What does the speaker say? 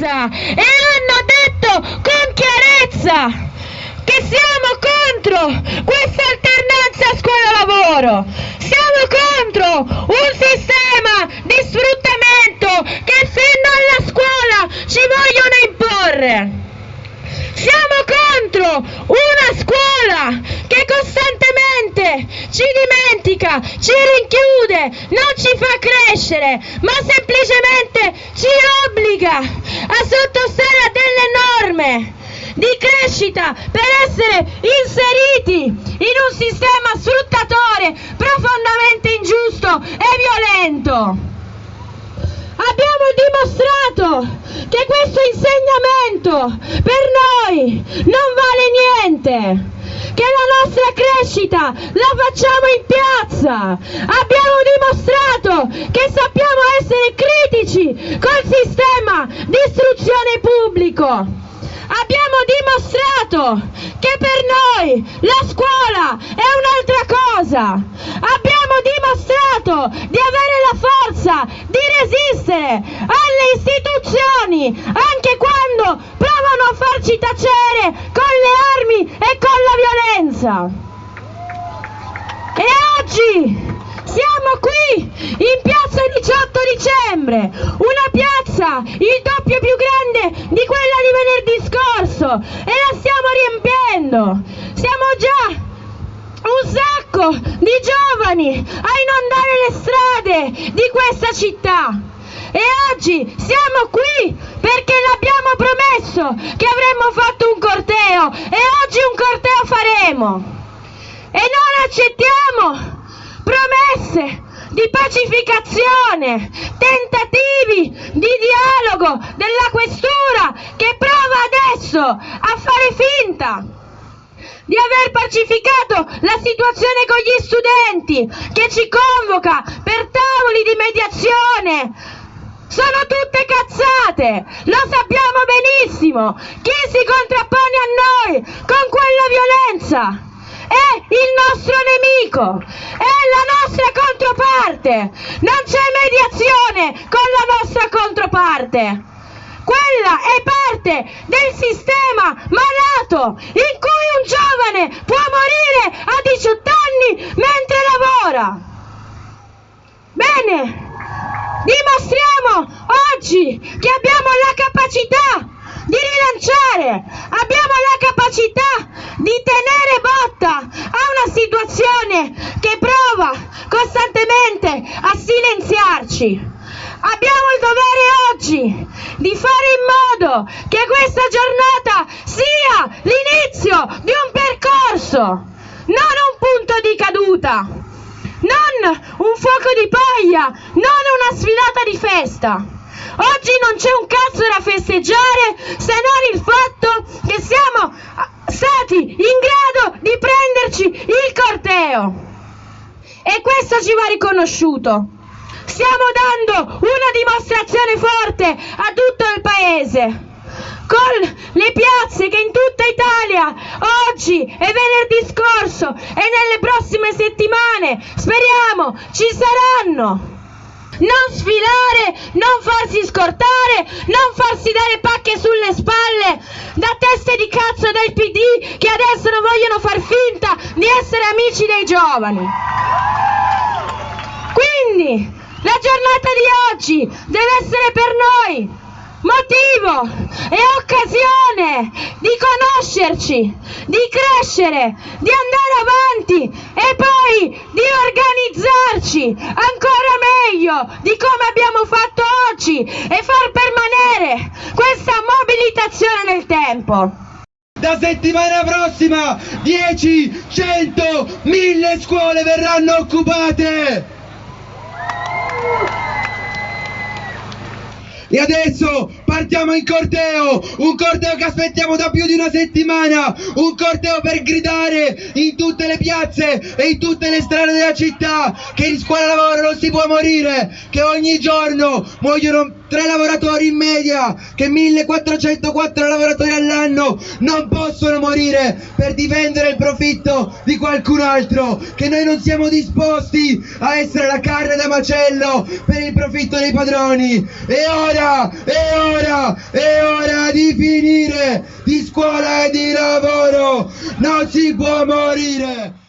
chiarezza e hanno detto con chiarezza che siamo contro questa alternanza scuola-lavoro, siamo contro un sistema di sfruttamento che fino alla scuola ci vogliono imporre. Siamo contro una scuola che costantemente ci dimentica, ci rinchiude, non ci fa crescere, ma semplicemente a sottostare a delle norme di crescita per essere inseriti in un sistema sfruttatore profondamente ingiusto e violento. Abbiamo dimostrato che questo insegnamento per noi non vale niente, che la nostra crescita la facciamo in piazza. Abbiamo dimostrato che sappiamo essere critici col sistema di istruzione pubblico. Abbiamo dimostrato che per noi la scuola è un'altra cosa. Abbiamo dimostrato di avere la forza di resistere alle istituzioni anche quando provano a farci tacere con le armi e con la violenza. E oggi siamo qui in piazza 18 dicembre, una piazza il doppio più grande di quella di venerdì scorso e la stiamo riempiendo. Siamo già un sacco di giovani a inondare le strade di questa città. E oggi siamo qui perché l'abbiamo promesso che avremmo fatto un corteo e oggi un corteo faremo. E non accettiamo promesse di pacificazione, tentativi di dialogo della questura che prova adesso a fare finta di aver pacificato la situazione con gli studenti, che ci convoca per tavoli di mediazione. Sono tutte cazzate, lo sappiamo benissimo. Chi si contrappone a noi con quella violenza? è il nostro nemico, è la nostra controparte, non c'è mediazione con la nostra controparte. Quella è parte del sistema malato in cui un giovane può morire a 18 anni mentre lavora. Bene, dimostriamo oggi che abbiamo la capacità di rilanciare, abbiamo la capacità di tenere botta a una situazione che prova costantemente a silenziarci. Abbiamo il dovere oggi di fare in modo che questa giornata sia l'inizio di un percorso, non un punto di caduta, non un fuoco di paglia, non una sfilata di festa. Oggi non c'è un cazzo da festeggiare se non il fatto che siamo stati in grado di prenderci corteo. E questo ci va riconosciuto. Stiamo dando una dimostrazione forte a tutto il paese con le piazze che in tutta Italia oggi e venerdì scorso e nelle prossime settimane speriamo ci saranno non sfilare, non farsi scortare, non farsi dare pacche sulle spalle da teste di cazzo del PD che adesso non vogliono far finta di essere amici dei giovani. Quindi la giornata di oggi deve essere per noi motivo e occasione di conoscerci, di crescere, di andare avanti e poi di organizzarci ancora meglio di come abbiamo fatto oggi e far permanere questa mobilitazione nel tempo. Da settimana prossima 10, 100, 1000 scuole verranno occupate! E adesso partiamo in corteo, un corteo che aspettiamo da più di una settimana, un corteo per gridare in tutte le piazze e in tutte le strade della città che in scuola lavoro non si può morire, che ogni giorno muoiono tre lavoratori in media, che 1404 lavoratori all'anno non possono morire per difendere il profitto di qualcun altro, che noi non siamo disposti a essere la carne da macello per il profitto dei padroni. E ora, e ora, e ora di finire di scuola e di lavoro, non si può morire!